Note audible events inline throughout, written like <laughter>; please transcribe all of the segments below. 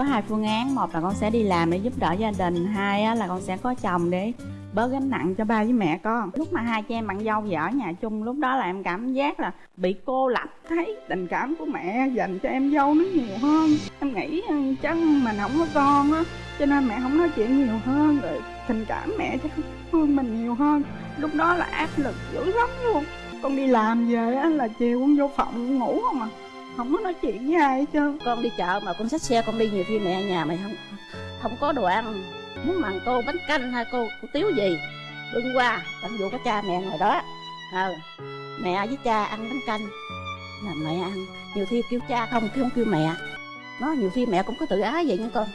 có hai phương án. Một là con sẽ đi làm để giúp đỡ gia đình. Hai á, là con sẽ có chồng để bớt gánh nặng cho ba với mẹ con. Lúc mà hai chị em bạn dâu về ở nhà chung lúc đó là em cảm giác là bị cô lập thấy tình cảm của mẹ dành cho em dâu nó nhiều hơn. Em nghĩ ừ, chắc mình không có con á cho nên mẹ không nói chuyện nhiều hơn rồi tình cảm mẹ chắc hơn mình nhiều hơn. Lúc đó là áp lực dữ lắm luôn. Con đi làm về á là chiều con vô phòng ngủ không à không có nói chuyện với ai hết trơn. Con đi chợ mà con xách xe con đi nhiều khi mẹ nhà mày không? Không có đồ ăn. Muốn mặn cô bánh canh hay cô, cô tiếu gì? Bưng qua tận dụ có cha mẹ ngồi đó. Ờ mẹ với cha ăn bánh canh. Là mẹ ăn nhiều khi kêu cha không kêu không kêu mẹ. Nó nhiều khi mẹ cũng có tự ái vậy nha con.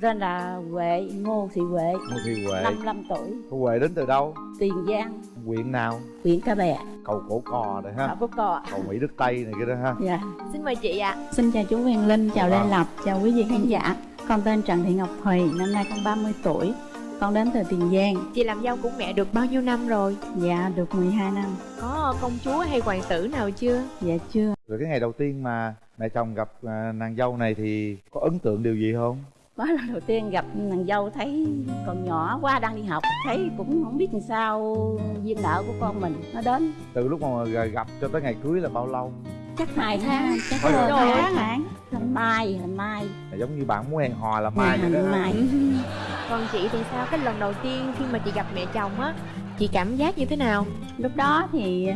Tên là huệ ngô thị huệ. Ngô Thị Huệ. 55 tuổi. Cô Huệ đến từ đâu? tiền giang. Huyện nào? huyện ca bè. Cầu Cổ Cò này ha. Họ có cò. Cầu Mỹ Đức Tây này kia đó ha. Dạ. Xin mời chị ạ. Xin chào chú Huyền Linh, chào Vâng. Lê Lập, chào quý vị khán giả. Con tên Trần Thị Ngọc Thùy, năm nay con 30 tuổi. Con đến từ Tiền Giang. Chị làm dâu của mẹ được bao nhiêu năm rồi? Dạ, được 12 năm. Có công chúa hay hoàng tử nào chưa? Dạ chưa. Rồi cái ngày đầu tiên mà mẹ chồng gặp à, nàng dâu này thì có ấn tượng điều gì không? Mới lần đầu tiên gặp nàng dâu thấy còn nhỏ quá đang đi học thấy cũng không biết làm sao duyên nợ của con mình nó đến. Từ lúc mà gặp cho tới ngày cưới là bao lâu? chắc hai tháng chắc Ôi hơn trời tháng. Tháng tháng mai tháng mai. Là giống như bạn muốn hẹn hò là mai vậy đó. mai. <laughs> Còn chị thì sao? Cái lần đầu tiên khi mà chị gặp mẹ chồng á Chị cảm giác như thế nào? Lúc đó thì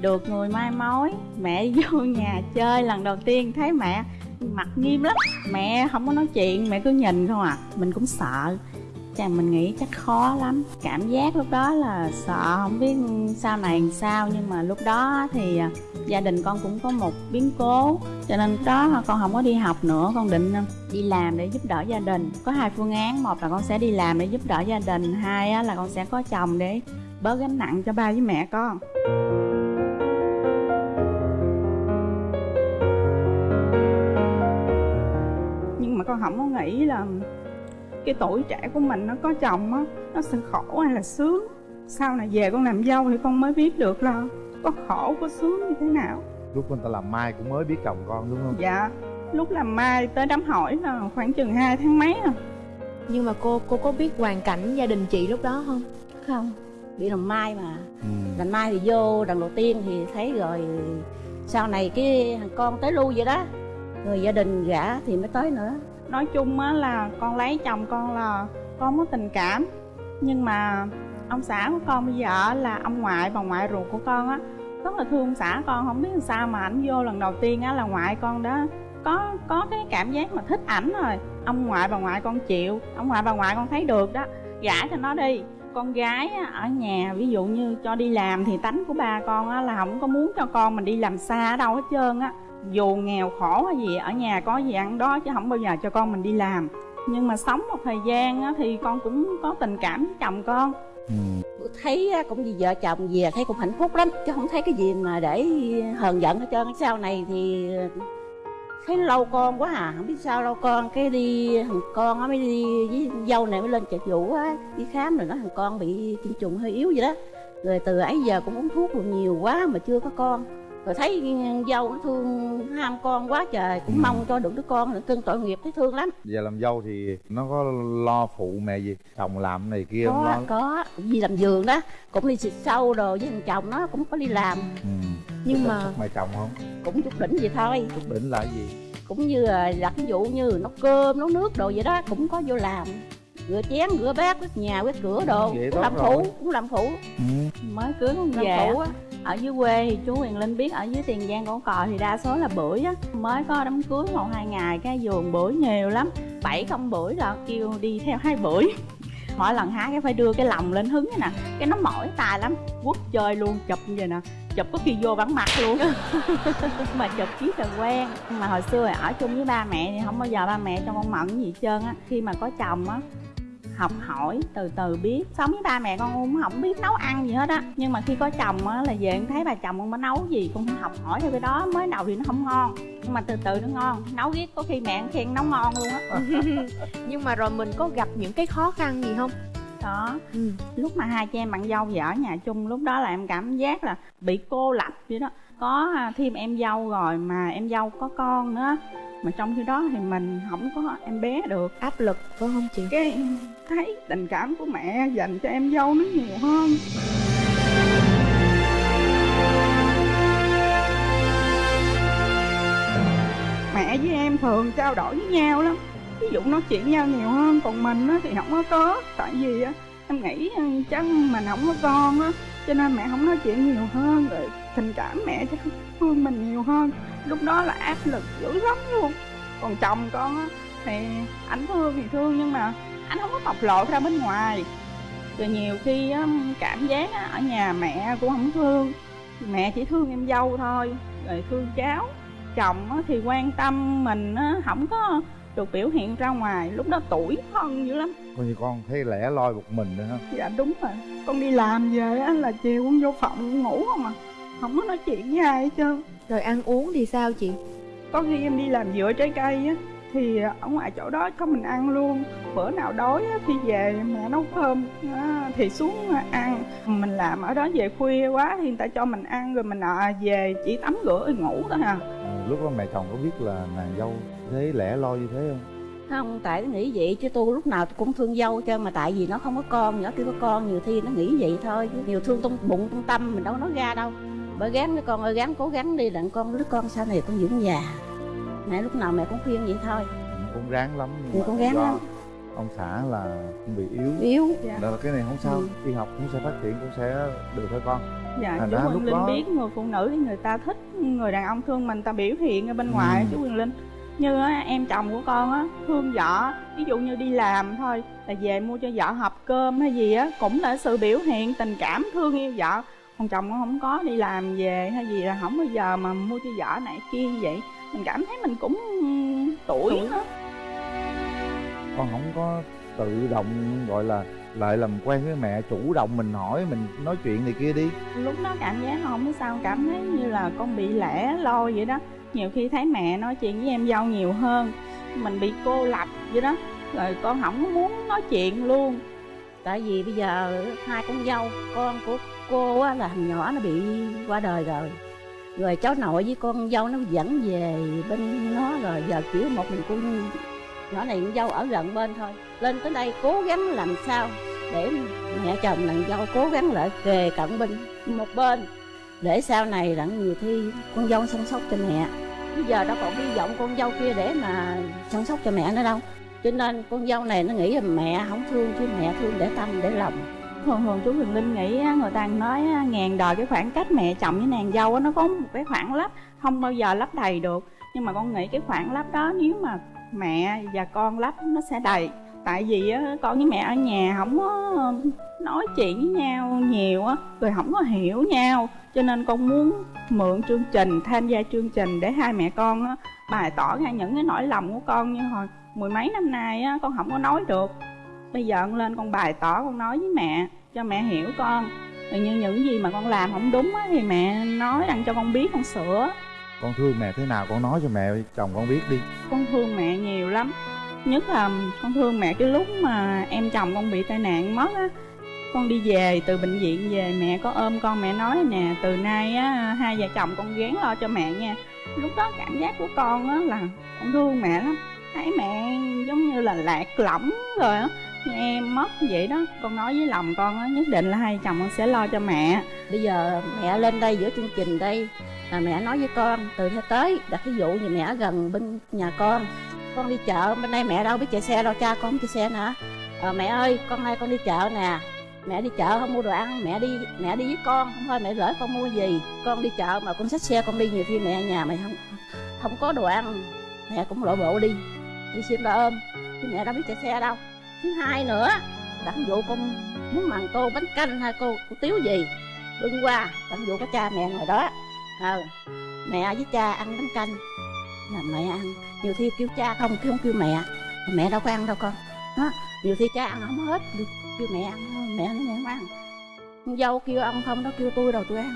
được người mai mối Mẹ <laughs> vô nhà chơi lần đầu tiên thấy mẹ mặt nghiêm lắm. Mẹ không có nói chuyện, mẹ cứ nhìn không à. Mình cũng sợ. Chàng mình nghĩ chắc khó lắm. Cảm giác lúc đó là sợ không biết sau này làm sao. Nhưng mà lúc đó thì à, gia đình con cũng có một biến cố. Cho nên đó con không có đi học nữa Con định à, đi làm để giúp đỡ gia đình. Có hai phương án. Một là con sẽ đi làm để giúp đỡ gia đình. Hai là con sẽ có chồng để bớt gánh nặng cho ba với mẹ con. Mà con không có nghĩ là cái tuổi trẻ của mình nó có chồng á nó sẽ khổ hay là sướng sau này về con làm dâu thì con mới biết được là có khổ có sướng như thế nào Lúc người ta làm mai cũng mới biết chồng con đúng không? dạ lúc làm mai tới đám hỏi là khoảng chừng 2 tháng mấy à Nhưng mà cô cô có biết hoàn cảnh gia đình chị lúc đó không? không bị làm mai mà Ừ. làm mai thì vô lần đầu tiên thì thấy rồi sau này cái thằng con tới lui vậy đó người gia đình gả thì mới tới nữa. Nói chung á là con lấy chồng con là con có tình cảm. Nhưng mà ông xã của con bây giờ là ông ngoại bà ngoại ruột của con á rất là thương ông xã con. Không biết làm sao mà ảnh vô lần đầu tiên á là ngoại con đó có có cái cảm giác mà thích ảnh rồi. Ông ngoại bà ngoại con chịu ông ngoại bà ngoại con thấy được đó. Gả cho nó đi. Con gái á, ở nhà ví dụ như cho đi làm thì tánh của ba con á, là không có muốn cho con mình đi làm xa ở đâu hết trơn á dù nghèo khổ hay gì ở nhà có gì ăn đó chứ không bao giờ cho con mình đi làm. Nhưng mà sống một thời gian á, thì con cũng có tình cảm với chồng con. Ừ. thấy cũng như vợ chồng về thấy cũng hạnh phúc lắm chứ không thấy cái gì mà để hờn giận hết trơn. Sau này thì thấy lâu con quá à không biết sao lâu con cái đi thằng con á mới đi với dâu này mới lên chợ vũ á đi khám rồi nói thằng con bị tiêm trùng hơi yếu vậy đó. Rồi từ ấy giờ cũng uống thuốc rồi nhiều quá mà chưa có con rồi thấy dâu nó thương ham con quá trời cũng Ừ. mong cho được đứa con nữa cưng tội nghiệp thấy thương lắm Giờ làm dâu thì nó có lo phụ mẹ gì? Chồng làm này kia không có lo? có đi làm giường đó cũng đi xịt sâu đồ với thằng chồng nó cũng có đi làm Ừ. Nhưng mà mẹ chồng không? cũng chút đỉnh vậy thôi Chút đỉnh là gì? cũng như là ví dụ như nấu cơm nấu nước đồ vậy đó cũng có vô làm rửa chén rửa bát quét nhà quét cửa đồ cũng làm rồi. phụ cũng làm phụ Ừ. mới cưới làm về phụ á ở dưới quê thì chú Quyền Linh biết ở dưới Tiền Giang cổ cò thì đa số là bưởi á. Mới có đám cưới một hai ngày, cái vườn bưởi nhiều lắm. Bảy không bưởi là kêu đi theo hai bưởi. <laughs> Mỗi lần hái cái phải đưa cái lòng lên hứng nè. Cái nó mỏi tài lắm, quất chơi luôn, chụp như vậy nè. Chụp có khi vô bắn mặt luôn. <laughs> Mà chụp chiếc là quen. Mà hồi xưa ở chung với ba mẹ thì không bao giờ ba mẹ cho con mận gì hết trơn á. Khi mà có chồng á học hỏi từ từ biết. Sống với ba mẹ con cũng không biết nấu ăn gì hết á. Nhưng mà khi có chồng á là về con thấy bà chồng con mới nấu gì con học hỏi theo cái đó mới đầu thì nó không ngon. Nhưng mà từ từ nó ngon nấu riết có khi mẹ khen nấu ngon luôn á. <laughs> Nhưng mà rồi mình có gặp những cái khó khăn gì không? đó Ừ. lúc mà hai chị em bạn dâu về ở nhà chung lúc đó là em cảm giác là bị cô lập vậy đó có à, thêm em dâu rồi mà em dâu có con nữa. Mà trong khi đó thì mình không có em bé được. Áp lực phải không chị? Cái thấy tình cảm của mẹ dành cho em dâu nó nhiều hơn. Mẹ với em thường trao đổi với nhau lắm. Ví dụ nói chuyện nhau nhiều hơn còn mình á thì không có có. Tại vì á em nghĩ ừ, chắc mình không có con á cho nên mẹ không nói chuyện nhiều hơn rồi tình cảm mẹ chắc thương mình nhiều hơn. Lúc đó là áp lực dữ lắm luôn. Còn chồng con á thì ảnh thương thì thương nhưng mà anh không có bộc lộ ra bên ngoài. Rồi nhiều khi á, cảm giác á, ở nhà mẹ cũng không thương. Mẹ chỉ thương em dâu thôi rồi thương cháu. Chồng á, thì quan tâm mình á, không có được biểu hiện ra ngoài. Lúc đó tuổi thân dữ lắm. Coi như con thấy lẻ loi một mình nữa ha dạ đúng rồi con đi làm về á là chiều con vô phòng ngủ không à. Không có nói chuyện với ai hết trơn. Rồi ăn uống thì sao chị? Có khi em đi làm dựa trái cây á thì ở ngoài chỗ đó có mình ăn luôn. Bữa nào đói á, thì về mẹ nấu cơm. Á, thì xuống ăn. Mình làm ở đó về khuya quá thì người ta cho mình ăn rồi mình à, về chỉ tắm rửa rồi ngủ thôi à. Ừ, lúc đó mẹ chồng có biết là nàng dâu thế lẻ loi như thế không không? Tại nó nghĩ vậy chứ tôi lúc nào tôi cũng thương dâu cho mà tại vì nó không có con nhỏ kia có con nhiều khi nó nghĩ vậy thôi. Chứ nhiều thương trong bụng trong tâm mình đâu nói ra đâu. Bởi gắng cái con ơi gắng cố gắng đi đặng con đứa con sau này con dưỡng già. Mẹ lúc nào mẹ cũng khuyên vậy thôi. Cũng ráng lắm nhưng cũng ráng lắm. ông xã là cũng bị yếu. Yếu. Dạ. Đó là cái này không sao Ừ. đi học cũng sẽ phát triển cũng sẽ được thôi con. Dạ Thành chú ra Quyền lúc Linh đó- biết người phụ nữ thì người ta thích người đàn ông thương mình ta biểu hiện ở bên Ừ. ngoài chú Quyền Linh như á, em chồng của con á thương vợ ví dụ như đi làm thôi là về mua cho vợ hộp cơm hay gì á cũng là sự biểu hiện tình cảm thương yêu vợ. Còn chồng con không có đi làm về hay gì là không bao giờ mà mua cho vợ này kia như vậy. Mình cảm thấy mình cũng tuổi nữa. Con không có tự động gọi là lại làm quen với mẹ chủ động mình hỏi mình nói chuyện này kia đi. Lúc đó cảm giác không biết sao cảm thấy như là con bị lẻ loi vậy đó nhiều khi thấy mẹ nói chuyện với em dâu nhiều hơn. Mình bị cô lập vậy đó rồi con không muốn nói chuyện luôn. Tại vì bây giờ hai con dâu con của cô á, là thằng nhỏ nó bị qua đời rồi. Rồi cháu nội với con dâu nó dẫn về bên nó rồi giờ chỉ một mình cô nhỏ này con dâu ở gần bên thôi. Lên tới đây cố gắng làm sao để mẹ chồng nàng dâu cố gắng lại kề cận bên một bên. Để sau này đặng nhiều khi con dâu chăm sóc cho mẹ bây giờ đâu còn hy vọng con dâu kia để mà chăm sóc cho mẹ nữa đâu. Cho nên con dâu này nó nghĩ là mẹ không thương, chứ mẹ thương để tâm, để lòng. Thường thường chú Huyền Linh nghĩ người ta nói ngàn đời cái khoảng cách mẹ chồng với nàng dâu nó có một cái khoảng lấp, không bao giờ lấp đầy được. Nhưng mà con nghĩ cái khoảng lấp đó, nếu mà mẹ và con lấp, nó sẽ đầy tại vì á, con với mẹ ở nhà không có nói chuyện với nhau nhiều á rồi không có hiểu nhau. Cho nên con muốn mượn chương trình tham gia chương trình để hai mẹ con á, bày tỏ ra những cái nỗi lòng của con. Như hồi mười mấy năm nay á, con không có nói được. Bây giờ con lên con bày tỏ con nói với mẹ cho mẹ hiểu con. Rồi như những gì mà con làm không đúng á, thì mẹ nói đặng cho con biết con sửa. Con thương mẹ thế nào con nói cho mẹ chồng con biết đi. Con thương mẹ nhiều lắm nhất là con thương mẹ cái lúc mà em chồng con bị tai nạn mất á. Con đi về từ bệnh viện về mẹ có ôm con mẹ nói nè, từ nay á, hai vợ chồng con gán lo cho mẹ nha. Lúc đó cảm giác của con á là con thương mẹ lắm. Thấy mẹ giống như là lạc lõng rồi á. Em mất vậy đó, con nói với lòng con á, nhất định là hai chồng con sẽ lo cho mẹ. Bây giờ mẹ lên đây giữa chương trình đây, là mẹ nói với con, từ nay tới, đặt ví dụ như mẹ ở gần bên nhà con con đi chợ. Bên đây mẹ đâu biết chạy xe đâu cha con không chạy xe nữa. Ờ, mẹ ơi con nay con đi chợ nè. Mẹ đi chợ không mua đồ ăn mẹ đi mẹ đi với con. Không thôi mẹ gửi con mua gì. Con đi chợ mà con xách xe con đi. Nhiều khi mẹ nhà mày không không có đồ ăn mẹ cũng lội bộ đi. Đi xin ra ôm chứ mẹ đâu biết chạy xe đâu. Thứ hai nữa đặng vụ dụ con muốn mặn tô bánh canh hay cô, cô tiếu gì? Bưng qua đặng dụ có cha mẹ ngồi đó. Ờ mẹ với cha ăn bánh canh là mẹ ăn. Nhiều khi kêu cha không kêu không kêu mẹ. Mẹ đâu có ăn đâu con. Đó nhiều khi cha ăn không hết kêu, kêu mẹ ăn mẹ nói mẹ không ăn. Con dâu kêu ăn không nó kêu tôi đâu tôi ăn.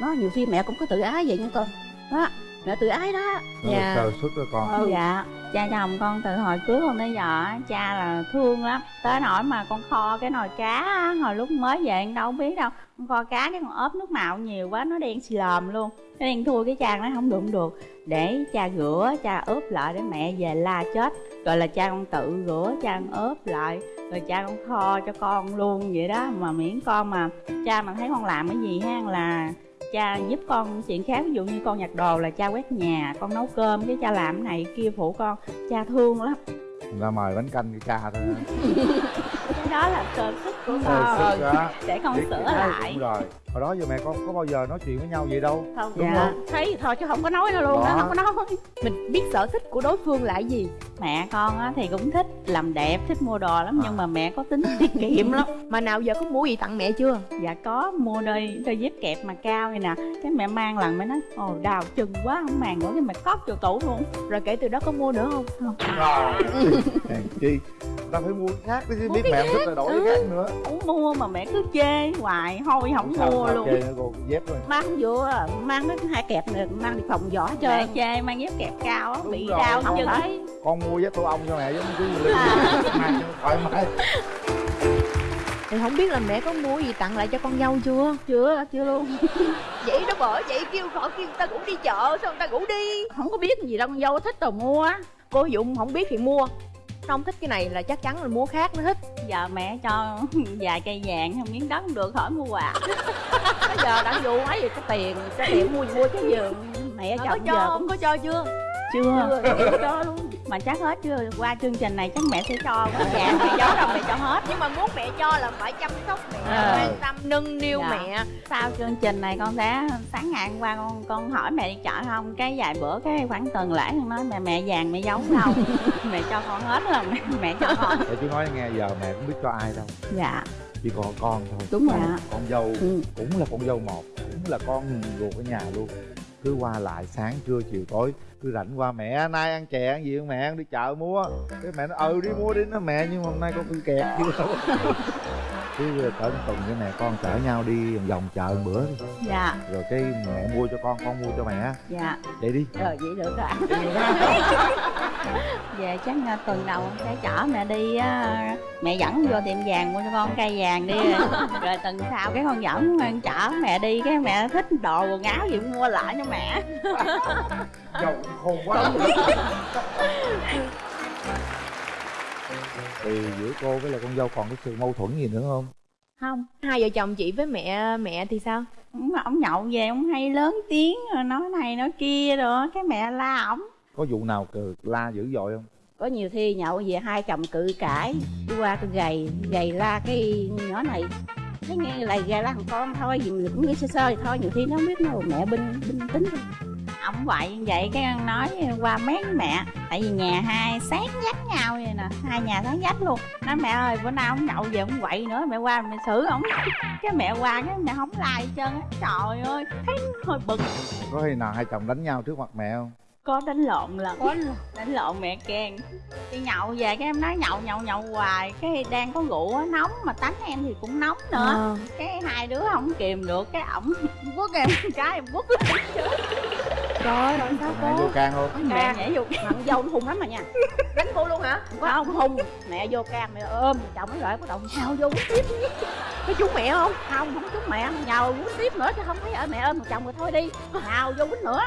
Nó nhiều khi mẹ cũng có tự ái vậy nha con. Đó mẹ tự ái đó. Nó Dạ. sơ xuất đó con. Ừ. dạ. Cha chồng con từ hồi cưới con tới giờ á, cha là thương lắm. Tới nỗi mà con kho cái nồi cá hồi lúc mới về đâu biết đâu. Con kho cá cái con ốp nước mạo nhiều quá nó đen xì lòm luôn cái đen thui cái cha nói không không được. Để cha rửa cha ướp lại để mẹ về la chết. Rồi là cha con tự rửa cha con ướp lại. Rồi cha con kho cho con luôn vậy đó. Mà miễn con mà cha mà thấy con làm cái gì ha là cha giúp con chuyện khác. Ví dụ như con nhặt đồ là cha quét nhà con nấu cơm cái cha làm cái này kia phụ con cha thương lắm. Ta mời bánh canh cái ca thôi <laughs> cái đó là cơ sức của con. đó. để con Biết sửa lại. đúng rồi hồi đó giờ mẹ con có bao giờ nói chuyện với nhau vậy đâu? Không Đúng dạ. không? thấy thì thôi chứ không có nói nữa luôn đó Đó. không có nói. Mình biết sở thích của đối phương là gì. Mẹ con á thì cũng thích làm đẹp thích mua đồ lắm nhưng mà mẹ có tính tiết kiệm lắm. <laughs> Mà nào giờ có mua gì tặng mẹ chưa? Dạ có mua đôi đôi dép kẹp mà cao này nè. Cái mẹ mang lần mới nói ồ đào chừng quá không màng nữa. Cái mẹ cóp vô tủ luôn. Rồi kể từ đó có mua nữa không? Rồi. <laughs> Hèn chi. Ta phải mua cái khác chứ biết mẹ không thích là đổi cái khác nữa. Không mua mà mẹ cứ chê hoài thôi không Sao- mua luôn. mang vô mang cái hai kẹp này mang đi phòng giỏ hết mẹ chê mang dép kẹp cao á bị rồi, đau không chân phải. con mua dép tổ ong cho mẹ giống cứ lưng mang cho thoải mái. <laughs> Thì không biết là mẹ có mua gì tặng lại cho con dâu chưa? Chưa chưa luôn. <laughs> Vậy đó bởi vậy kêu gọi kêu người ta cũng đi chợ sao người ta cũng đi. Không có biết gì đâu con dâu thích đồ mua á. Cô dũng không biết thì mua không thích cái này là chắc chắn là mua khác nó thích. Giờ mẹ cho <laughs> vài cây vàng không miếng đất được khỏi mua quà. <laughs> Bây giờ đã vụ ấy gì cái tiền cái tiền mua mua cái giường mẹ có chồng cho giờ không? cũng có cho chưa? Chưa. Chưa chưa cho luôn mà chắc hết chưa qua chương trình này chắc mẹ sẽ cho quá. Vàng mẹ giấu đâu mẹ cho hết. Nhưng mà muốn mẹ cho là phải chăm sóc mẹ Ờ. quan tâm nâng niu Dạ. mẹ. Sau chương trình này con sẽ sáng ngày hôm qua con con hỏi mẹ đi chợ không? Cái vài bữa cái khoảng tuần lễ con nói mẹ mẹ vàng mẹ giấu đâu. <laughs> Mẹ cho con hết rồi mẹ, mẹ cho con. Để chú nói nghe giờ mẹ cũng biết cho ai đâu. Dạ. Chỉ còn con thôi. Đúng rồi Dạ. con dâu ừ. cũng là con dâu một cũng là con ruột ở nhà luôn cứ qua lại sáng, trưa, chiều, tối, cứ rảnh qua, mẹ, nay ăn chè ăn gì không mẹ? Ăn đi chợ mua. Cái mẹ nó ừ đi mua đi. Nó, mẹ, nhưng mà hôm nay con bị kẹt. chứ <laughs> cứ cỡ một tuần với mẹ con chở nhau đi vòng vòng chợ một bữa đi. Dạ. Rồi cái mẹ mua cho con con mua cho mẹ dạ. Vậy đi. Rồi vậy được rồi. Về <laughs> chắc là tuần đầu con sẽ chở mẹ đi á mẹ dẫn vô tiệm vàng mua cho con cây vàng đi. Rồi, tuần sau cái con dẫn con chở mẹ đi cái mẹ thích đồ quần áo gì mua lại cho mẹ. Giàu khôn quá <laughs> <laughs> thì giữa cô với là con dâu còn cái sự mâu thuẫn gì nữa không? Không hai vợ chồng chị với mẹ mẹ thì sao? Ông, ông nhậu về ông hay lớn tiếng rồi nói này nói kia rồi cái mẹ la ổng. Có vụ nào cừ la dữ dội không? Có nhiều khi nhậu về hai chồng cự cãi đi qua cái gầy gầy la cái nhỏ này. Thấy nghe lại gầy la thằng con thôi gì mình cũng nghĩ sơ sơ vậy thôi nhiều khi nó không biết đâu mẹ binh binh tính. thôi. Ổng vậy như vậy cái ăn nói qua với mẹ. Tại vì nhà hai sáng dắt nhau vậy nè hai nhà sáng dắt luôn. Nói mẹ ơi bữa nào ông nhậu về ông quậy nữa mẹ qua mẹ xử ổng. Cái mẹ qua cái mẹ không trơn á. Trời ơi thấy hơi bực. Có khi nào hai chồng đánh nhau trước mặt mẹ không? Có đánh lộn lần. Có đánh lộn mẹ khen. Đi nhậu về cái em nói nhậu nhậu nhậu hoài. Cái đang có rượu á nóng mà tánh em thì cũng nóng nữa. Ờ. cái hai đứa không kìm được cái ổng quất em cái em quất lại <laughs> trời ơi rồi sao mẹ cô? vô can không mẹ nhảy vô thằng dâu nó hung lắm mà nha. Đánh cô luôn hả? Không hung mẹ vô can mẹ ôm. Chồng nó lại có động nhào vô quýnh tiếp có chú mẹ không? Không không chút mẹ. Nhào quýnh tiếp nữa chứ không thấy ở mẹ ôm. Chồng rồi thôi đi. Nhào vô quýnh nữa.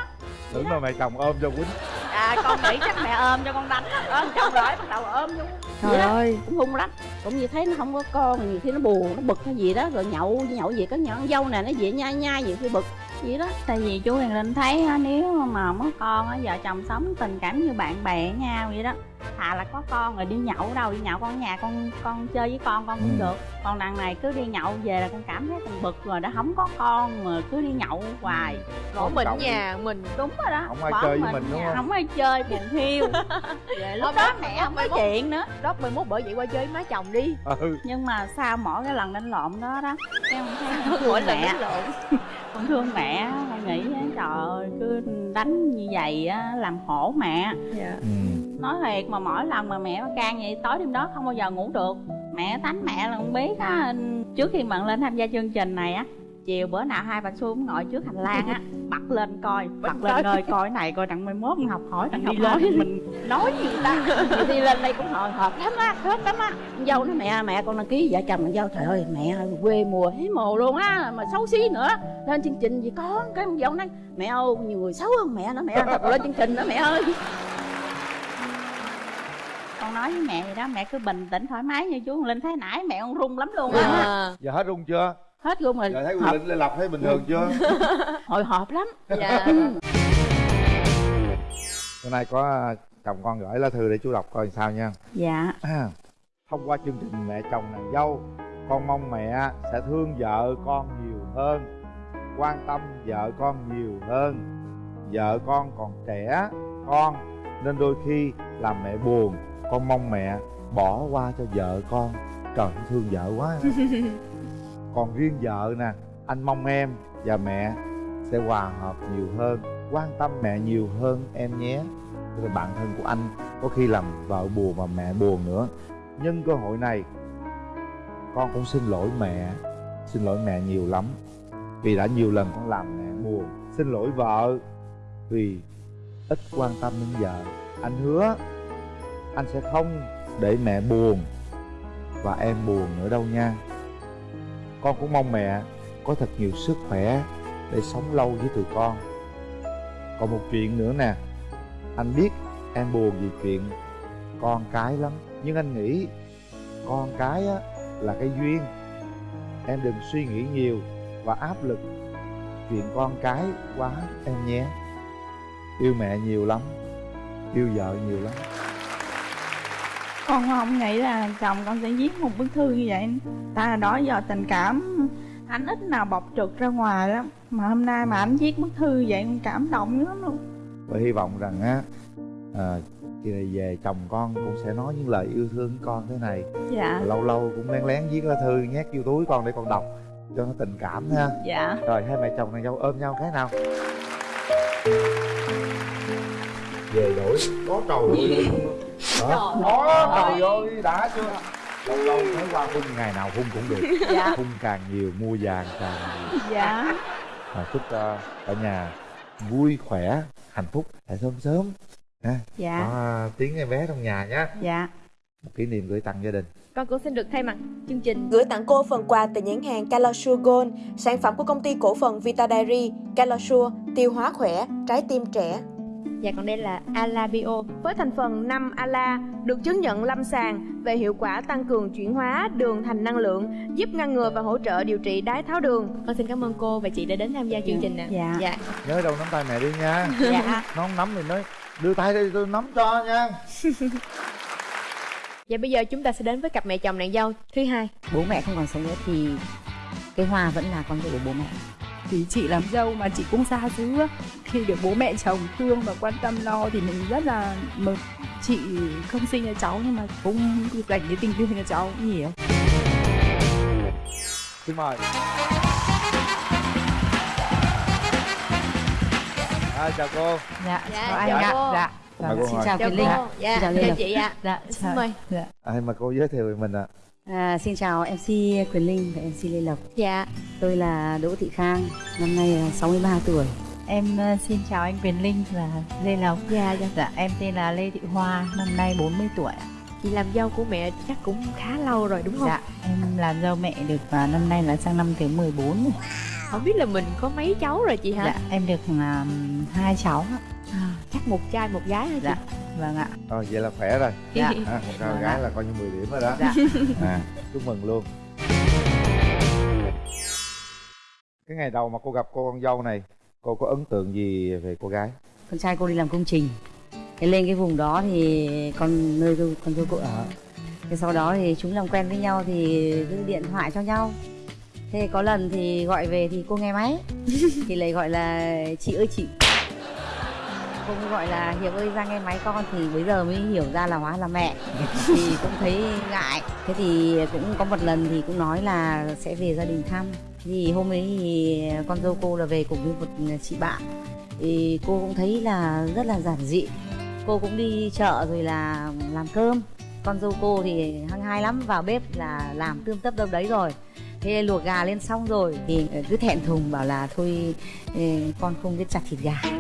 Tưởng là mẹ chồng ôm cho quýnh à con nghĩ chắc mẹ ôm cho con đánh ôm chồng rồi bắt đầu ôm vô trời ơi. Cũng hung lắm. Cũng như thấy nó không có con nhiều khi nó buồn nó bực hay gì đó rồi nhậu nhậu gì có nhỏ con dâu nè nó về nhai nhai nhiều khi bực vậy đó tại vì chú Huyền Linh thấy á, nếu mà không có con á vợ chồng sống tình cảm như bạn bè với nhau vậy đó thà là có con rồi đi nhậu đâu đi nhậu con nhà con con chơi với con con cũng Ừ. được. Còn đằng này cứ đi nhậu về là con cảm thấy con bực rồi đã không có con mà cứ đi nhậu hoài. Một mình Chồng. nhà mình đúng rồi đó Không ai bỏ chơi với mình, đúng không? không ai chơi buồn thiêu. <laughs> Về lúc đó mẹ không có chuyện nữa. Đó mai mốt bởi vậy qua chơi với má chồng đi. Ừ. Nhưng mà sau mỗi cái lần đánh lộn đó đó con thấy <laughs> mỗi lần mẹ. đánh lộn. <laughs> Con thương mẹ con nghĩ trời ơi cứ đánh như vậy á làm khổ mẹ. Dạ. Ừ nói thiệt mà mỗi lần mà mẹ can vậy tối đêm đó không bao giờ ngủ được. Mẹ tánh mẹ là không biết á trước khi bạn lên tham gia chương trình này á chiều bữa nào hai bà xuống ngồi trước hành lang á <laughs> bật lên coi bật lên coi. coi này coi đặng mai mốt học hỏi đặng đi lên. Mình nói gì ta? Thì đi lên đây cũng hồi hộp lắm á hết lắm á. Dâu nói mẹ mẹ con đăng ký vợ chồng dâu trời ơi mẹ quê mùa thấy mồ luôn á mà xấu xí nữa. Lên chương trình gì con cái con dâu nói mẹ ơi nhiều người xấu hơn mẹ nữa mẹ thật lên chương trình đó mẹ ơi con nói với mẹ vậy đó mẹ cứ bình tĩnh thoải mái như chú linh. Thấy nãy mẹ con run lắm luôn á. À, giờ hết rung chưa? Hết luôn rồi. Giờ thấy quyền linh lộc thấy bình thường chưa? <laughs> Hồi hộp lắm. Dạ. <laughs> Hôm nay có à, chồng con gửi lá thư để chú đọc coi sao nha. Dạ. À, thông qua chương trình mẹ chồng nàng dâu con mong mẹ sẽ thương vợ con nhiều hơn quan tâm vợ con nhiều hơn. Vợ con còn trẻ con nên đôi khi làm mẹ buồn con mong mẹ bỏ qua cho vợ con. Trời thương vợ quá. <laughs> Còn riêng vợ nè anh mong em và mẹ sẽ hòa hợp nhiều hơn quan tâm mẹ nhiều hơn em nhé. Rồi bạn thân của anh có khi làm vợ buồn mà mẹ buồn nữa. Nhân cơ hội này con cũng xin lỗi mẹ. Xin lỗi mẹ nhiều lắm. Vì đã nhiều lần con làm mẹ buồn. Xin lỗi vợ vì ít quan tâm đến vợ. Anh hứa anh sẽ không để mẹ buồn và em buồn nữa đâu nha. Con cũng mong mẹ có thật nhiều sức khỏe để sống lâu với tụi con. Còn một chuyện nữa nè, anh biết em buồn vì chuyện con cái lắm, nhưng anh nghĩ con cái á là cái duyên. Em đừng suy nghĩ nhiều và áp lực chuyện con cái quá em nhé. Yêu mẹ nhiều lắm, yêu vợ nhiều lắm con không nghĩ là chồng con sẽ viết một bức thư như vậy. Ta là đó giờ tình cảm anh ít nào bộc trực ra ngoài lắm. Mà hôm nay mà anh viết bức thư vậy con cảm động lắm luôn. Và hy vọng rằng á à, này về chồng con cũng sẽ nói những lời yêu thương với con thế này. Dạ. Lâu lâu cũng lén lén viết lá thư nhét vô túi con để con đọc cho nó tình cảm ha. Dạ. Rồi hai mẹ chồng nàng dâu ôm nhau cái nào? Về đổi có trầu đó. Vô đi đã chưa? Lâu lâu thấy qua hung ngày nào hung cũng được. Dạ. Hung càng nhiều mua vàng càng nhiều. Dạ. À, chúc cho cả nhà vui khỏe hạnh phúc tại sớm sớm. Ha dạ. Có tiếng em bé trong nhà nhé dạ. Một kỷ niệm gửi tặng gia đình. Con cũng xin được thay mặt chương trình. Gửi tặng cô phần quà từ nhãn hàng Calosure Gold, sản phẩm của công ty cổ phần Vita Dairy, Calosure, tiêu hóa khỏe, trái tim trẻ. Dạ còn đây là Ala Bio với thành phần 5 Ala được chứng nhận lâm sàng về hiệu quả tăng cường chuyển hóa đường thành năng lượng, giúp ngăn ngừa và hỗ trợ điều trị đái tháo đường. Con xin cảm ơn cô và chị đã đến tham gia chương trình nè. Dạ. dạ. nhớ đâu nắm tay mẹ đi nha dạ nó không nắm thì nói đưa tay đây tôi nắm cho nha Và <laughs> bây giờ chúng ta sẽ đến với cặp mẹ chồng nàng dâu thứ hai. bố mẹ không còn sống nữa thì cái hoa vẫn là con dâu của bố mẹ thì chị làm dâu mà chị cũng xa xứ. Khi được bố mẹ chồng thương và quan tâm lo thì mình rất là mừng. Chị không sinh cho cháu nhưng mà cũng dành cái tình thương cho cháu nhiều. Xin mời. À, chào cô. Dạ Dạ, chào anh chào ạ. cô. dạ Mời cô xin chào Chào Linh cô. Dạ, Xin chào chào chị ạ. dạ Xin chào- mời. dạ. à, mà cô giới thiệu về mình ạ? à, xin chào MC Quyền Linh và MC Lê Lộc Dạ. tôi là Đỗ Thị Khang năm nay là 63 tuổi em ờ, xin chào anh Quyền Linh và Lê Lộc Dạ, dạ. dạ em tên là Lê Thị Hoa năm nay 40 tuổi Chị làm dâu của mẹ chắc cũng khá lâu rồi đúng không? dạ em làm dâu mẹ được và năm nay là sang năm thứ 14 rồi. Không biết là mình có mấy cháu rồi chị hả? dạ em được um, hai cháu. Ạ. À, chắc một trai một gái hả chị? dạ vâng ạ. Rồi vậy là khỏe rồi. Dạ. À, một trai một Vâng gái ạ. là coi như 10 điểm rồi đó. Dạ. À, chúc mừng luôn. Cái ngày đầu mà cô gặp cô con dâu này cô có ấn tượng gì về cô gái? Con trai cô đi làm công trình. Thế lên cái vùng đó thì con nơi con dâu cô ở. Thế sau đó thì chúng làm quen với nhau thì giữ điện thoại cho nhau thế có lần thì gọi về thì cô nghe máy. <laughs> Thì lại gọi là chị ơi chị. Cô mới gọi là hiệp ơi ra nghe máy con. Thì bây giờ mới hiểu ra là hóa là mẹ. <laughs> Thì cũng thấy ngại. Thế thì cũng có một lần thì cũng nói là sẽ về gia đình thăm. Thì hôm ấy thì con dâu cô là về cùng với một chị bạn. Thì cô cũng thấy là rất là giản dị. Cô cũng đi chợ rồi là làm cơm. Con dâu cô thì hăng hai lắm vào bếp là làm tươm tất đâu đấy rồi thế luộc gà lên xong rồi thì cứ thẹn thùng bảo là thôi ừ, con không biết chặt thịt gà. <laughs>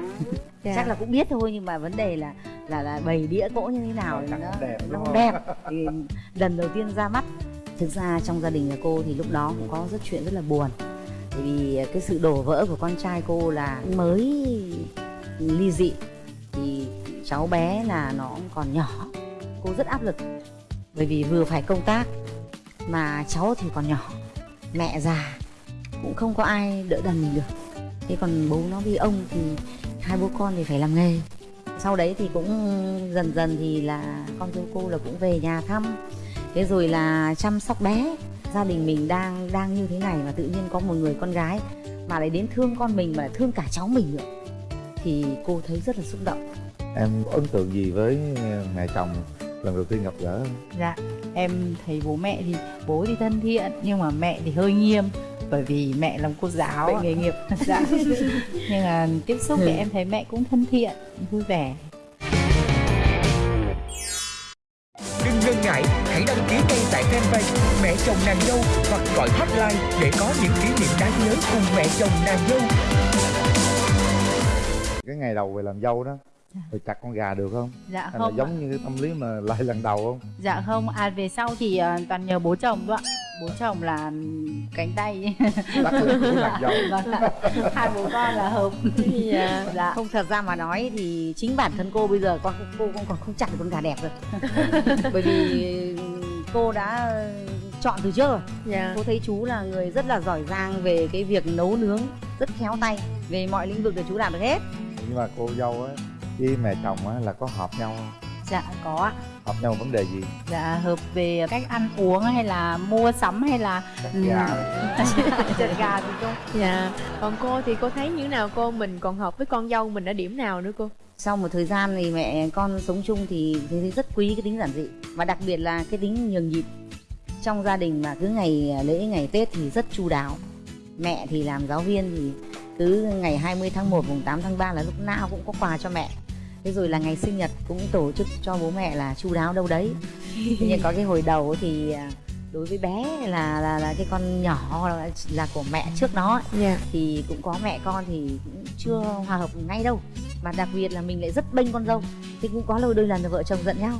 Dạ. chắc là cũng biết thôi nhưng mà vấn đề là là là bày đĩa cỗ như thế nào Cắt nó đẹp, nó không không? đẹp. <laughs> Thì lần đầu tiên ra mắt thực ra trong gia đình nhà cô thì lúc đó cũng có rất chuyện rất là buồn. Bởi vì cái sự đổ vỡ của con trai cô là mới ly dị thì cháu bé là nó còn nhỏ. Cô rất áp lực bởi vì vừa phải công tác mà cháu thì còn nhỏ mẹ già, cũng không có ai đỡ đần mình được. Thế còn bố nó vì ông thì hai bố con thì phải làm nghề. Sau đấy thì cũng dần dần thì là con dâu cô là cũng về nhà thăm. Thế rồi là chăm sóc bé. Gia đình mình đang đang như thế này mà tự nhiên có một người con gái mà lại đến thương con mình mà lại thương cả cháu mình nữa. Thì cô thấy rất là xúc động. Em ấn tượng gì với mẹ chồng? Lần đầu tiên gặp gỡ? Dạ, em thấy bố mẹ thì bố thì thân thiện nhưng mà mẹ thì hơi nghiêm bởi vì mẹ làm cô giáo nghề nghiệp <laughs> dạ. <laughs> nhưng mà tiếp xúc thì em thấy mẹ cũng thân thiện, vui vẻ. Đừng ngần ngại, hãy đăng ký ngay tại fanpage Mẹ chồng nàng dâu hoặc gọi hotline để có những kỷ niệm đáng nhớ cùng mẹ chồng nàng dâu. cái ngày đầu về làm dâu đó rồi chặt con gà được không Dạ hay là không, ạ. giống như cái tâm lý mà lại lần đầu không dạ không. À về sau thì ờ, toàn nhờ bố chồng thôi ạ. Bố chồng là cánh tay. <laughs> vâng. Hai bố con là hợp. dạ. Dạ. không thật ra mà nói thì chính bản thân cô bây giờ con cô cũng còn không chặt được con gà đẹp rồi <laughs> bởi vì cô đã chọn từ trước rồi dạ cô thấy chú là người rất là giỏi giang về cái việc nấu nướng rất khéo tay về mọi lĩnh vực thì chú làm được hết nhưng mà cô dâu á với mẹ chồng á là có hợp nhau không? Dạ có ạ. hợp nhau vấn đề gì? Dạ hợp về cách ăn uống hay là mua sắm hay là chặt gà. <laughs> Chặt gà thì không dạ. Còn cô thì cô thấy như thế nào? Cô mình còn hợp với con dâu mình ở điểm nào nữa cô? Sau một thời gian thì mẹ con sống chung thì thấy rất quý cái tính giản dị. Và đặc biệt là cái tính nhường nhịn. Trong gia đình mà cứ ngày lễ ngày tết thì rất chu đáo. Mẹ thì làm giáo viên thì cứ ngày 20 tháng 1 mùng 8 tháng 3 là lúc nào cũng có quà cho mẹ thế rồi là ngày sinh nhật cũng tổ chức cho bố mẹ là chu đáo đâu đấy. Nhưng có cái hồi đầu thì à, đối với bé là là, là cái con nhỏ là, là của mẹ trước nó dạ. thì cũng có mẹ con thì cũng chưa hòa hợp ngay đâu. Mà đặc biệt là mình lại rất bênh con dâu thì cũng có lâu đôi lần là vợ chồng giận nhau.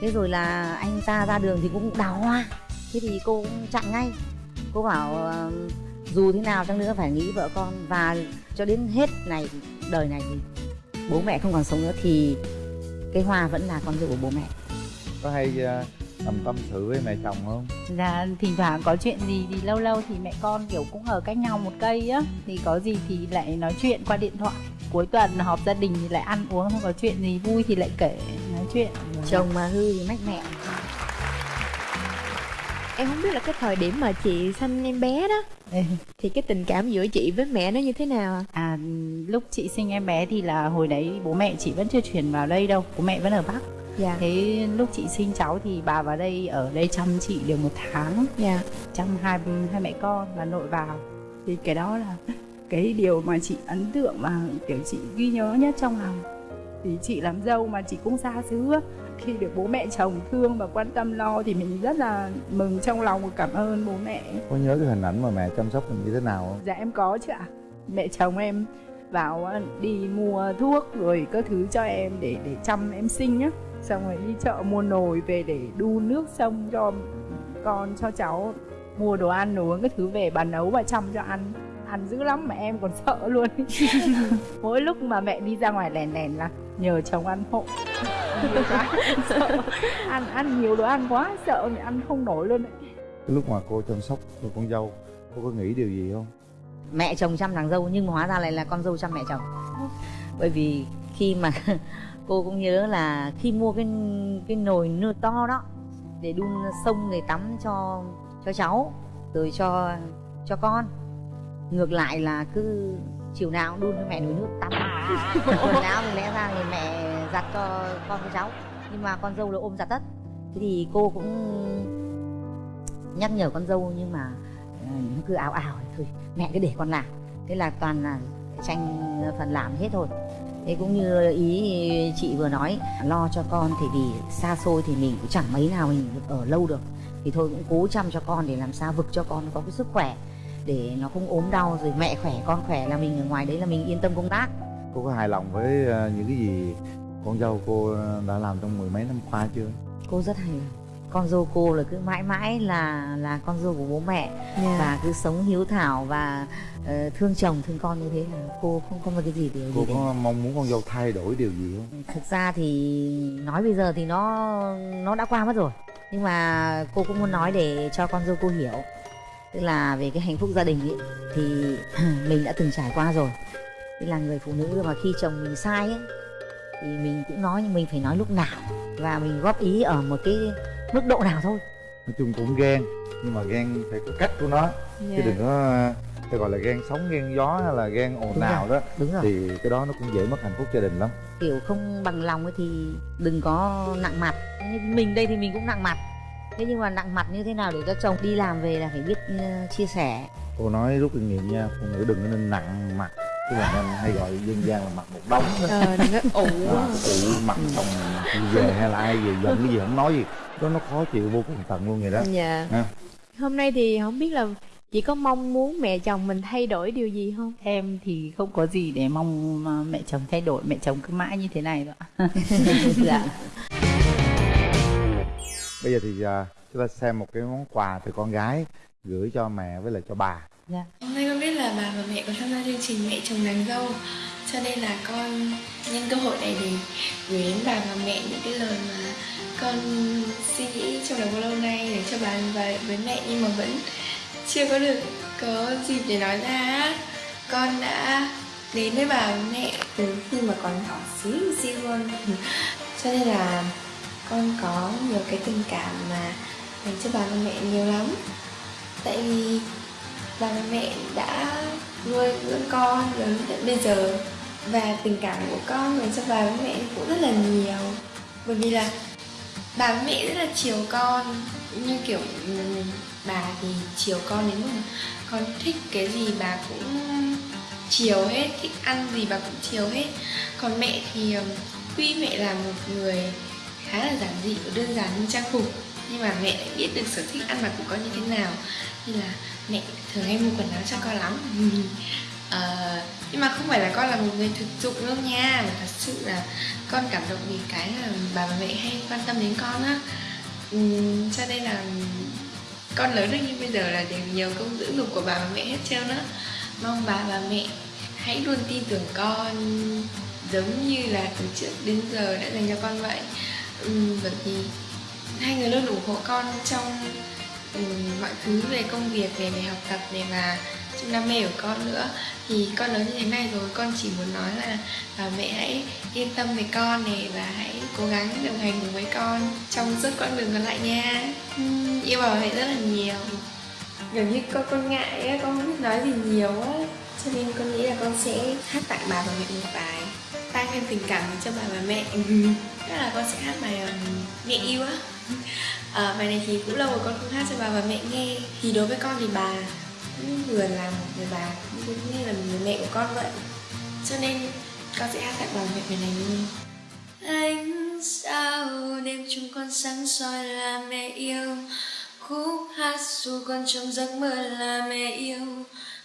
Thế rồi là anh ta ra đường thì cũng đào hoa. Thế thì cô cũng chặn ngay. Cô bảo ờ, dù thế nào chăng nữa phải nghĩ vợ con. Và cho đến hết này đời này thì bố mẹ không còn sống nữa thì cái hoa vẫn là con dâu của bố mẹ. Có hay uh, tầm tâm sự với mẹ chồng không? Dạ thỉnh thoảng có chuyện gì thì lâu lâu thì mẹ con kiểu cũng ở cách nhau một cây á. Thì có gì thì lại nói chuyện qua điện thoại. Cuối tuần họp gia đình thì lại ăn uống Không có chuyện gì vui thì lại kể nói chuyện. Chồng mà hư thì mách mẹ em không biết là cái thời điểm mà chị sanh em bé đó. Ừ. thì cái tình cảm giữa chị với mẹ nó như thế nào ạ? À lúc chị sinh em bé thì là hồi đấy bố mẹ chị vẫn chưa chuyển vào đây đâu Bố mẹ vẫn ở Bắc. Dạ. Thế lúc chị sinh cháu thì bà vào đây ở đây chăm chị được một tháng. Dạ. Chăm hai hai mẹ con và nội vào. Thì cái đó là <laughs> cái điều mà chị ấn tượng và kiểu chị ghi nhớ nhất trong lòng. Thì chị làm dâu mà chị cũng xa xứ. Khi được bố mẹ chồng thương và quan tâm lo thì mình rất là mừng trong lòng và cảm ơn bố mẹ. Có nhớ cái hình ảnh mà mẹ chăm sóc mình như thế nào không? Dạ em có chứ ạ. Mẹ chồng em vào á, đi mua thuốc rồi các thứ cho em để để chăm em sinh á xong rồi đi chợ mua nồi về để đun nước sông cho con cho cháu mua đồ ăn đồ uống các thứ về bà nấu và chăm cho ăn. Ăn dữ lắm mà em còn <laughs> sợ luôn. <laughs> Mỗi lúc mà mẹ đi ra ngoài lèn lèn là nhờ chồng ăn hộ sợ. Ăn ăn nhiều đồ ăn quá sợ mẹ ăn không nổi luôn đấy. Cái lúc mà cô chăm sóc cô con dâu cô có nghĩ điều gì không? Mẹ chồng chăm nàng dâu nhưng mà hóa ra lại là con dâu chăm mẹ chồng. Bởi vì khi mà <laughs> cô cũng nhớ là khi mua cái cái nồi nưa to đó để đun sông để tắm cho cho cháu rồi cho cho con. Ngược lại là cứ chiều nào cũng đun cho mẹ nồi nước tắm. <laughs> Quần áo thì lẽ ra thì mẹ giặt cho con với cháu. Nhưng mà con dâu là ôm giặt tất. Thế thì cô cũng nhắc nhở con dâu nhưng mà ờ, nó cứ ảo ảo thôi. Mẹ cứ để con làm. Thế là toàn là tranh phần làm hết thôi. Thế cũng như ý chị vừa nói lo cho con thì vì xa xôi thì mình cũng chẳng mấy nào mình được ở lâu được. Thì thôi cũng cố chăm cho con để làm sao vực cho con có cái sức khỏe để nó không ốm đau rồi mẹ khỏe con khỏe là mình ở ngoài đấy là mình yên tâm công tác. Cô có hài lòng với ờ, những cái gì con dâu cô đã làm trong mười mấy năm qua chưa? Cô rất hài lòng. Con dâu cô là cứ mãi mãi là là con dâu của bố mẹ Dạ. và cứ sống hiếu thảo và ờ, thương chồng thương con như thế là cô không có cái gì điều cô gì có mong muốn con dâu thay đổi điều gì không? Thực ra thì nói bây giờ thì nó nó đã qua mất rồi. Nhưng mà cô cũng muốn nói để cho con dâu cô hiểu tức là về cái hạnh phúc gia đình ấy thì <clears throat> mình đã từng trải qua rồi. Tức là người phụ nữ mà khi chồng mình sai ấy thì mình cũng nói nhưng mình phải nói lúc nào. Và mình góp ý ở một cái mức độ nào thôi. Nói chung cũng ghen nhưng mà ghen phải có cách của nó. Dạ. chứ đừng có phải gọi là ghen sóng ghen gió hay là ghen ồn ào đó đúng rồi. thì cái đó nó cũng dễ mất hạnh phúc gia đình lắm. Kiểu không bằng lòng ấy thì đừng có nặng mặt. Như mình đây thì mình cũng nặng mặt thế nhưng mà nặng mặt như thế nào để cho chồng đi làm về là phải biết ờ, chia sẻ? Cô nói rút kinh nghiệm nha phụ nữ đừng có nên nặng mặt. Tức là nên hay gọi dân gian là mặt một đống đó. Ờ đừng có ủ phụ mặt đi về hay là ai về giận cái gì không nói gì. Đó nó khó chịu vô cùng tận luôn vậy đó. Dạ. Ha. hôm nay thì không biết là chị có mong muốn mẹ chồng mình thay đổi điều gì không? Em thì không có gì để mong mẹ chồng thay đổi. Mẹ chồng cứ mãi như thế này thôi <laughs> dạ <laughs> bây giờ thì à, chúng ta xem một cái món quà từ con gái gửi cho mẹ với lại cho bà. Hôm nay con biết là bà và mẹ có tham gia chương trình Mẹ chồng nàng dâu Cho nên là con nhân cơ hội này để gửi đến bà và mẹ những cái lời mà con suy nghĩ trong đầu lâu nay để cho bà và với mẹ nhưng mà vẫn chưa có được có dịp để nói ra. Con đã đến với bà và mẹ từ khi mà còn nhỏ xíu xíu luôn Cho nên là con có nhiều cái tình cảm mà dành cho bà và mẹ nhiều lắm. Tại vì bà và mẹ đã nuôi dưỡng con đến đến bây giờ và tình cảm của con dành cho bà với mẹ cũng rất là nhiều. Bởi vì là bà với mẹ rất là chiều con, như kiểu bà thì chiều con đến mức mà con thích cái gì bà cũng chiều hết, thích ăn gì bà cũng chiều hết. Còn mẹ thì tuy mẹ là một người khá là giản dị và đơn giản như trang phục. Nhưng mà mẹ lại biết được sở thích ăn mặc của con như thế nào. Như là mẹ thường hay mua quần áo cho con lắm. <laughs> À, nhưng mà không phải là con là một người thực dụng đâu nha. Mà thật sự là con cảm động vì cái là bà và mẹ hay quan tâm đến con á. Ừ, cho nên là con lớn được như bây giờ là đều nhiều công dưỡng dục của bà và mẹ hết trơn á. Mong bà và mẹ hãy luôn tin tưởng con giống như là từ trước đến giờ đã dành cho con vậy. Ừm, bởi vì hai người luôn ủng hộ con trong ừm, mọi thứ về công việc về về học tập này và trong đam mê của con nữa. Thì con lớn như thế này rồi con chỉ muốn nói là bà mẹ hãy yên tâm về con này và hãy cố gắng đồng hành cùng với con trong suốt quãng đường còn lại nha. Ừm, yêu bà mẹ rất là nhiều. Gần như con con ngại á con không biết nói gì nhiều á. Cho nên con nghĩ là con sẽ hát tặng bà và mẹ một bài tăng thêm tình cảm cho bà và mẹ. Ừ. Tức là con sẽ hát bài um, mẹ yêu á. À, bài này thì cũng lâu rồi con không hát cho bà và mẹ nghe. Thì đối với con thì bà cũng vừa là một người bà cũng như là một người mẹ của con vậy. Cho nên con sẽ hát tặng bà mẹ bài này luôn. Ánh sao đêm chúng con sáng soi là mẹ yêu. Khúc hát dù con trong giấc mơ là mẹ yêu.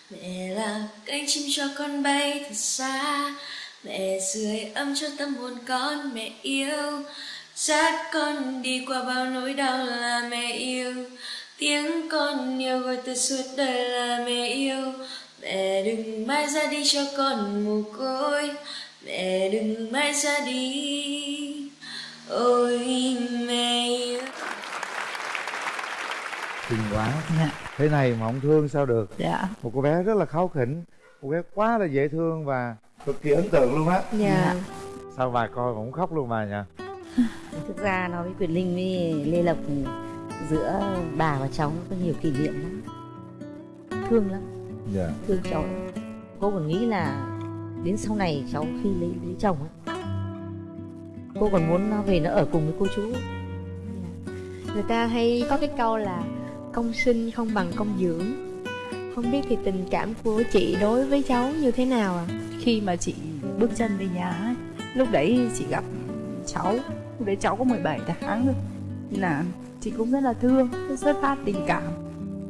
Mẹ là cánh chim cho con bay thật xa mẹ sưởi ấm cho tâm hồn con mẹ yêu. Dắt con đi qua bao nỗi đau là mẹ yêu. Tiếng con yêu gọi từ suốt đời là mẹ yêu. Mẹ đừng mãi ra đi cho con mồ côi. Mẹ đừng mãi ra đi. Ôi mẹ yêu. Xinh quá thế này mà không thương sao được. Dạ. Một cô bé rất là kháu khỉnh. Cô bé quá là dễ thương và cực kỳ ấn tượng luôn á. Dạ. Sao bà coi mà cũng khóc luôn bà nha <laughs> thực ra nói với Quyền Linh với Lê Lộc giữa bà và cháu nó có nhiều kỷ niệm lắm. Thương lắm. Dạ. Thương cháu. Lắm. cô còn nghĩ là đến sau này cháu khi lấy lấy chồng ấy cô còn muốn nó về nó ở cùng với cô chú ấy. người ta hay có cái câu là công sinh không bằng công dưỡng không biết thì tình cảm của chị đối với cháu như thế nào ạ? À? khi mà chị bước chân về nhà ấy lúc đấy chị gặp cháu lúc đấy cháu có 17 tháng thôi Nên là chị cũng rất là thương rất xuất phát tình cảm.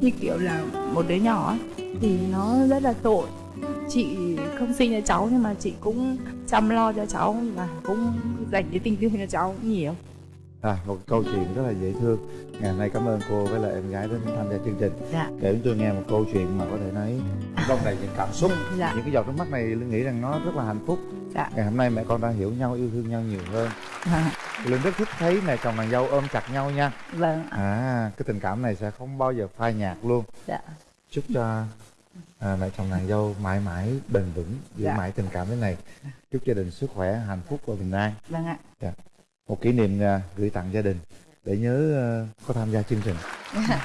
Như kiểu là một đứa nhỏ ấy, thì nó rất là tội. Chị không sinh cho cháu nhưng mà chị cũng chăm lo cho cháu và cũng dành cái tình thương cho cháu cũng nhiều à, một câu chuyện rất là dễ thương. Ngày hôm nay cảm ơn cô với lại em gái đến tham gia chương trình. Dạ. Để chúng tôi nghe một câu chuyện mà có thể nói trong đầy những cảm xúc dạ. những cái giọt nước mắt này linh nghĩ rằng nó rất là hạnh phúc. Dạ. Ngày hôm nay mẹ con đã hiểu nhau yêu thương nhau nhiều hơn. Vâng, linh rất thích thấy mẹ chồng nàng dâu ôm chặt nhau nha. Vâng à cái tình cảm này sẽ không bao giờ phai nhạt luôn. Dạ. Chúc cho à, mẹ chồng nàng dâu mãi mãi bền vững giữ Dạ. mãi tình cảm thế này. Chúc gia đình sức khỏe hạnh phúc và bình an. Vâng ạ một kỷ niệm à, gửi tặng gia đình để nhớ à, có tham gia chương trình. Dạ.